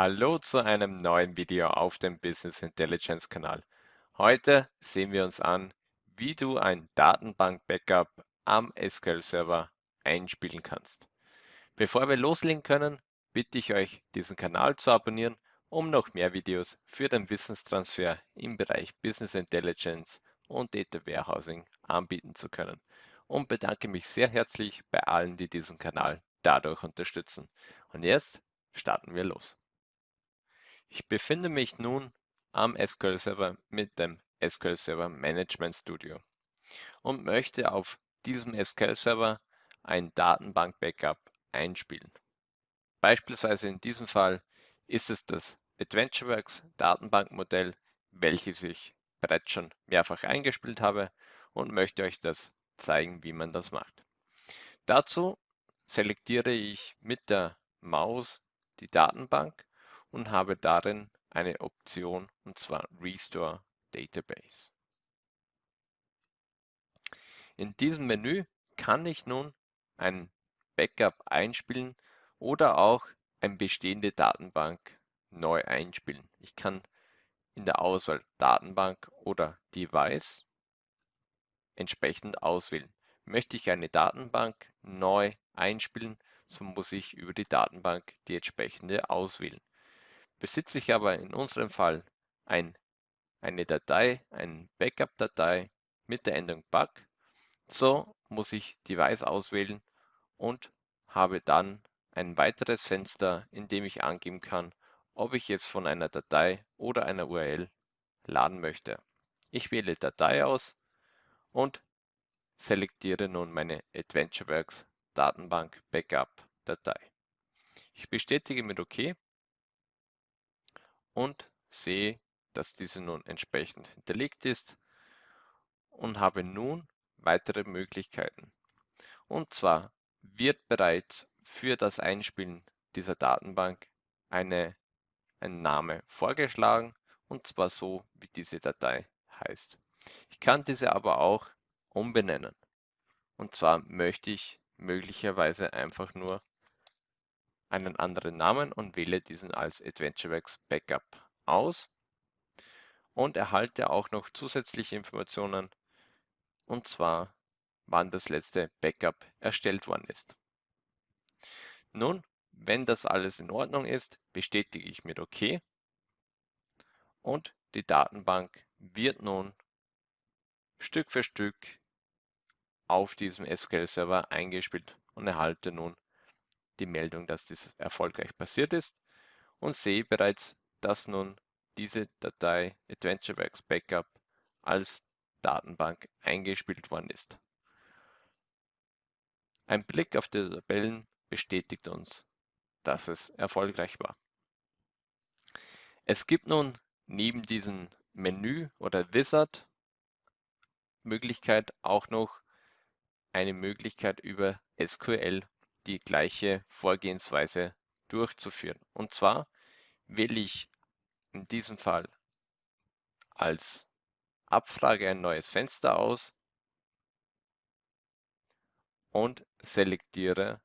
Hallo zu einem neuen Video auf dem Business Intelligence Kanal. Heute sehen wir uns an, wie du ein Datenbank-Backup am SQL-Server einspielen kannst. Bevor wir loslegen können, bitte ich euch, diesen Kanal zu abonnieren, um noch mehr Videos für den Wissenstransfer im Bereich Business Intelligence und Data Warehousing anbieten zu können. Und bedanke mich sehr herzlich bei allen, die diesen Kanal dadurch unterstützen. Und jetzt starten wir los. Ich befinde mich nun am SQL Server mit dem SQL Server Management Studio und möchte auf diesem SQL Server ein Datenbank-Backup einspielen. Beispielsweise in diesem Fall ist es das AdventureWorks Datenbankmodell, welches ich bereits schon mehrfach eingespielt habe und möchte euch das zeigen, wie man das macht. Dazu selektiere ich mit der Maus die Datenbank und habe darin eine Option und zwar Restore Database. In diesem Menü kann ich nun ein Backup einspielen oder auch eine bestehende Datenbank neu einspielen. Ich kann in der Auswahl Datenbank oder Device entsprechend auswählen. Möchte ich eine Datenbank neu einspielen, so muss ich über die Datenbank die entsprechende auswählen. Besitze ich aber in unserem Fall ein, eine Datei, eine Backup-Datei mit der Endung BAC, so muss ich Device auswählen und habe dann ein weiteres Fenster, in dem ich angeben kann, ob ich es von einer Datei oder einer URL laden möchte. Ich wähle Datei aus und selektiere nun meine AdventureWorks Datenbank Backup Datei. Ich bestätige mit OK und sehe, dass diese nun entsprechend hinterlegt ist und habe nun weitere Möglichkeiten. Und zwar wird bereits für das Einspielen dieser Datenbank eine, ein Name vorgeschlagen und zwar so, wie diese Datei heißt. Ich kann diese aber auch umbenennen. Und zwar möchte ich möglicherweise einfach nur einen anderen Namen und wähle diesen als AdventureWorks Backup aus und erhalte auch noch zusätzliche Informationen und zwar wann das letzte Backup erstellt worden ist. Nun, wenn das alles in Ordnung ist, bestätige ich mit OK und die Datenbank wird nun Stück für Stück auf diesem SQL-Server eingespielt und erhalte nun die Meldung, dass dies erfolgreich passiert ist und sehe bereits, dass nun diese Datei AdventureWorks Backup als Datenbank eingespielt worden ist. Ein Blick auf die Tabellen bestätigt uns, dass es erfolgreich war. Es gibt nun neben diesem Menü oder Wizard Möglichkeit auch noch eine Möglichkeit über SQL die gleiche Vorgehensweise durchzuführen. Und zwar wähle ich in diesem Fall als Abfrage ein neues Fenster aus und selektiere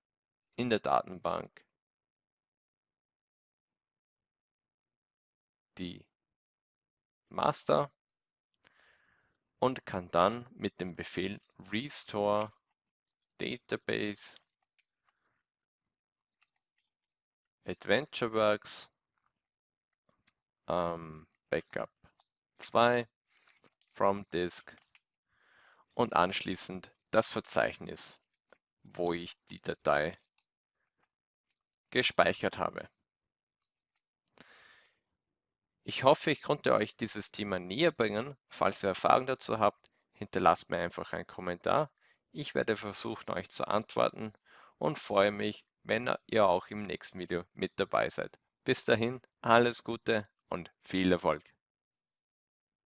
in der Datenbank die Master und kann dann mit dem Befehl restore database AdventureWorks, ähm, Backup 2, From Disk und anschließend das Verzeichnis, wo ich die Datei gespeichert habe. Ich hoffe, ich konnte euch dieses Thema näher bringen. Falls ihr Erfahrung dazu habt, hinterlasst mir einfach einen Kommentar. Ich werde versuchen, euch zu antworten und freue mich, wenn ihr auch im nächsten Video mit dabei seid. Bis dahin, alles Gute und viel Erfolg.